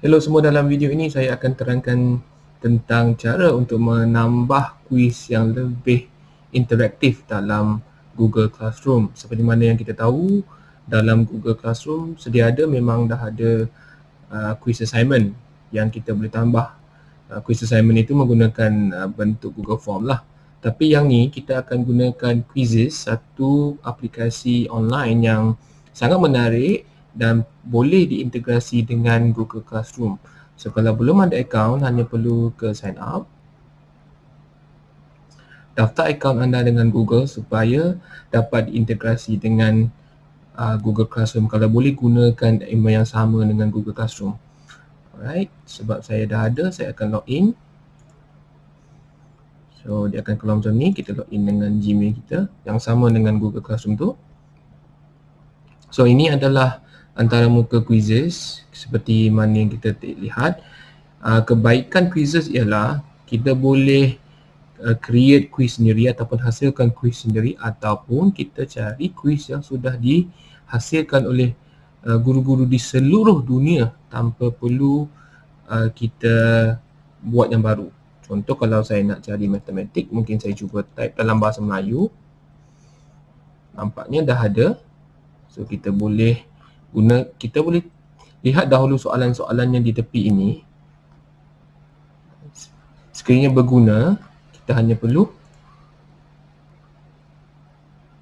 Hello semua dalam video ini saya akan terangkan tentang cara untuk menambah kuis yang lebih interaktif dalam Google Classroom. Seperti mana yang kita tahu dalam Google Classroom sedia ada memang dah ada uh, quiz assignment yang kita boleh tambah. Uh, quiz assignment itu menggunakan uh, bentuk Google Form lah. Tapi yang ni kita akan gunakan Quizzes, satu aplikasi online yang sangat menarik dan boleh diintegrasi dengan Google Classroom. So kalau belum ada account hanya perlu ke sign up. Daftar account anda dengan Google supaya dapat diintegrasi dengan uh, Google Classroom. Kalau boleh gunakan email yang sama dengan Google Classroom. Alright, sebab saya dah ada saya akan login. So dia akan keluar macam ni, kita login dengan Gmail kita yang sama dengan Google Classroom tu. So ini adalah antara muka quizzes seperti mana yang kita lihat. Uh, kebaikan quizzes ialah kita boleh uh, create quiz sendiri ataupun hasilkan quiz sendiri ataupun kita cari quiz yang sudah dihasilkan oleh uh, guru-guru di seluruh dunia tanpa perlu uh, kita buat yang baru. Contoh kalau saya nak cari matematik mungkin saya cuba type dalam bahasa Melayu. Nampaknya dah ada. So kita boleh guna kita boleh lihat dahulu soalan-soalan yang di tepi ini. Sekiranya berguna. Kita hanya perlu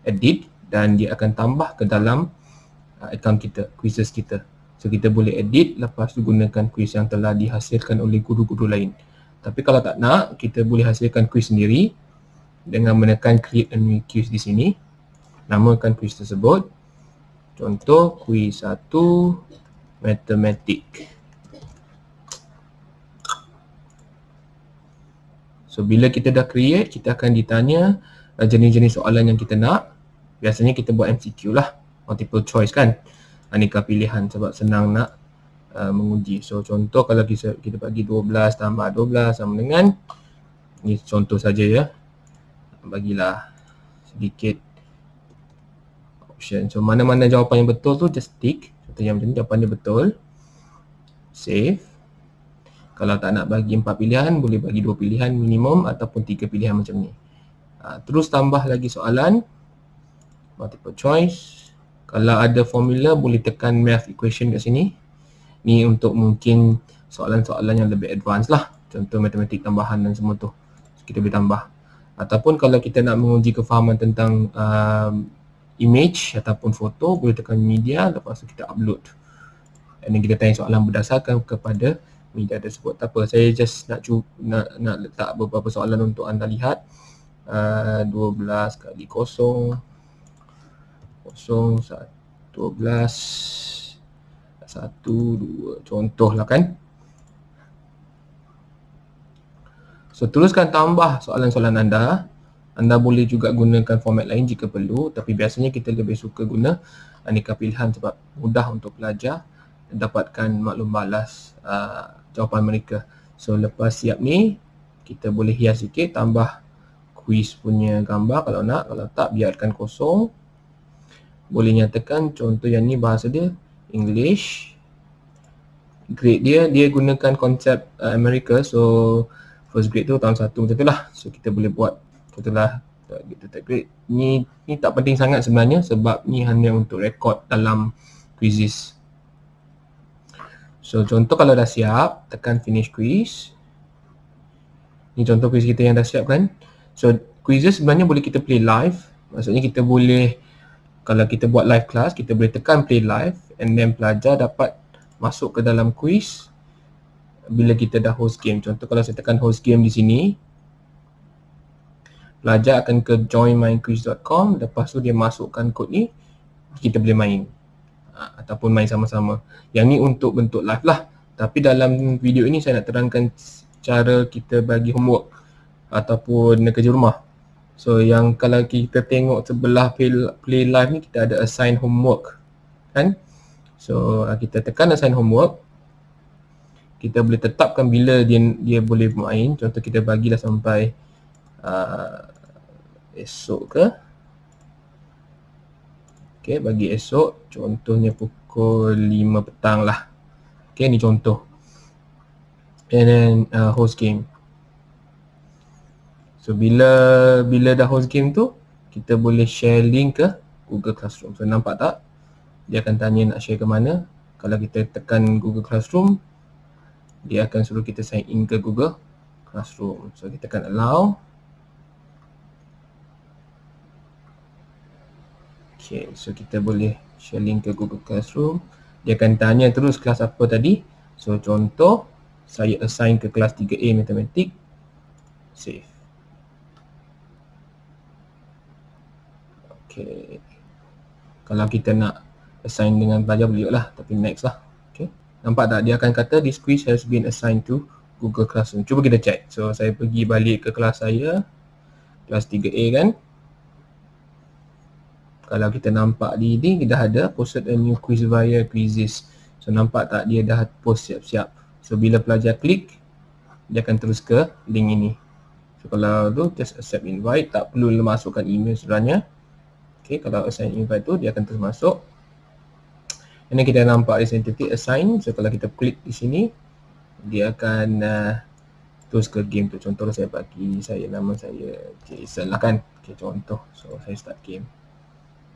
edit dan dia akan tambah ke dalam uh, account kita, quizzes kita. So kita boleh edit lepas tu gunakan quiz yang telah dihasilkan oleh guru-guru lain. Tapi kalau tak nak kita boleh hasilkan quiz sendiri dengan menekan create a new quiz di sini. Namakan quiz tersebut Contoh kuis satu matematik. So bila kita dah create, kita akan ditanya uh, jenis-jenis soalan yang kita nak. Biasanya kita buat MCQ lah, multiple choice kan. Aneka pilihan sebab senang nak uh, menguji. So contoh kalau kita, kita bagi 12 tambah 12 sama dengan ni contoh saja ya. Bagilah sedikit option. So mana-mana jawapan yang betul tu just tick. Contoh yang macam ni jawapannya betul. Save. Kalau tak nak bagi empat pilihan, boleh bagi dua pilihan minimum ataupun tiga pilihan macam ni. Ha, terus tambah lagi soalan. Multiple choice. Kalau ada formula, boleh tekan math equation kat sini. Ni untuk mungkin soalan-soalan yang lebih advance lah. Contoh matematik tambahan dan semua tu. Kita boleh tambah. Ataupun kalau kita nak menguji kefahaman tentang uh, image ataupun foto boleh tekan media lepas tu kita upload. Dan kita tanya soalan berdasarkan kepada media tersebut. Tak apa saya just nak nak, nak letak beberapa soalan untuk anda lihat. Uh, 12 kali kosong. Kosong 12 satu dua. Contoh lah kan? So teruskan tambah soalan-soalan anda anda boleh juga gunakan format lain jika perlu tapi biasanya kita lebih suka guna aneka pilihan sebab mudah untuk pelajar dapatkan maklum balas uh, jawapan mereka. So lepas siap ni kita boleh hias sikit tambah quiz punya gambar kalau nak kalau tak biarkan kosong. Boleh nyatakan contoh yang ni bahasa dia English. Grade dia dia gunakan konsep uh, Amerika so first grade tu tahun satu macam tu lah. So kita boleh buat Contohlah gitu tak great. Ni ni tak penting sangat sebenarnya sebab ni hanya untuk rekod dalam quizzes. So contoh kalau dah siap, tekan finish quiz. Ni contoh quiz kita yang dah siap kan. So quizzes sebenarnya boleh kita play live. Maksudnya kita boleh kalau kita buat live class, kita boleh tekan play live and then pelajar dapat masuk ke dalam quiz bila kita dah host game. Contoh kalau saya tekan host game di sini, pelajar akan ke joinmyquiz.com lepas tu dia masukkan kod ni kita boleh main. Ha, ataupun main sama-sama. Yang ni untuk bentuk live lah. Tapi dalam video ini saya nak terangkan cara kita bagi homework ataupun kerja rumah. So yang kalau kita tengok sebelah play, play live ni kita ada assign homework kan? So kita tekan assign homework. Kita boleh tetapkan bila dia dia boleh main. Contoh kita bagilah sampai uh, esok ke ok bagi esok contohnya pukul 5 petang lah ok ni contoh and then uh, host game. So bila bila dah host game tu kita boleh share link ke Google Classroom. So nampak tak? Dia akan tanya nak share ke mana. Kalau kita tekan Google Classroom dia akan suruh kita sign in ke Google Classroom. So kita tekan allow. Okay, so kita boleh share link ke Google Classroom. Dia akan tanya terus kelas apa tadi. So contoh, saya assign ke kelas 3A Matematik. Save. Okay. Kalau kita nak assign dengan pelajar boleh lah. Tapi next lah. Okay. Nampak tak? Dia akan kata this quiz has been assigned to Google Classroom. Cuba kita check. So saya pergi balik ke kelas saya. Kelas 3A kan kalau kita nampak di ni dah ada posted a new quiz via quizzes. So nampak tak dia dah post siap-siap. So bila pelajar klik dia akan terus ke link ini. So kalau tu just accept invite. Tak perlu masukkan email sebenarnya. Ok kalau assign invite tu dia akan terus masuk. Ini kita nampak titik assign. So kalau kita klik di sini dia akan uh, terus ke game tu. Contoh saya bagi saya nama saya Jason lah kan. Ok contoh. So saya start game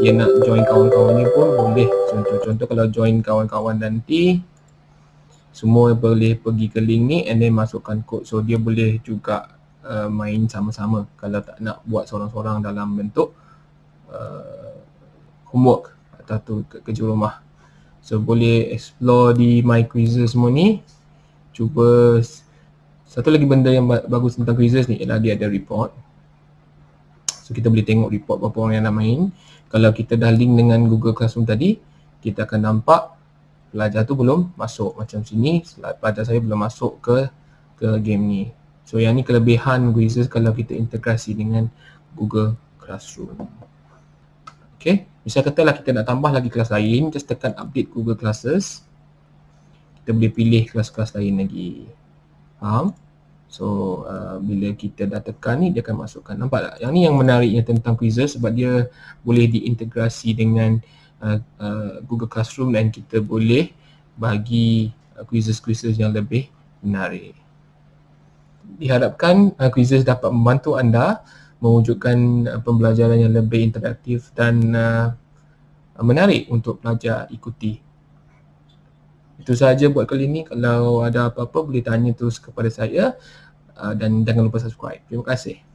dia nak join kawan-kawan ni pun boleh. Contoh-contoh kalau join kawan-kawan nanti semua boleh pergi ke link ni and then masukkan kod so dia boleh juga uh, main sama-sama. Kalau tak nak buat seorang-seorang dalam bentuk uh, homework atau tu ke kerja rumah. So boleh explore di my quizzes semua ni. Cuba satu lagi benda yang bagus tentang quizzes ni ialah dia ada report so kita boleh tengok report berapa orang yang nak main. Kalau kita dah link dengan Google Classroom tadi kita akan nampak pelajar tu belum masuk macam sini. Pelajar saya belum masuk ke ke game ni. So yang ni kelebihan Quizzes kalau kita integrasi dengan Google Classroom. Ok misal katalah kita nak tambah lagi kelas lain just tekan update Google Classes. Kita boleh pilih kelas-kelas lain lagi. Faham So uh, bila kita dah tekan ni dia akan masukkan. Nampak tak? Yang ni yang menariknya tentang quizzes sebab dia boleh diintegrasi dengan uh, uh, Google Classroom dan kita boleh bagi uh, quizzes-quizzes yang lebih menarik. Diharapkan uh, quizzes dapat membantu anda mewujudkan uh, pembelajaran yang lebih interaktif dan uh, menarik untuk pelajar ikuti itu sahaja buat kali ini. Kalau ada apa-apa boleh tanya terus kepada saya uh, dan jangan lupa subscribe. Terima kasih.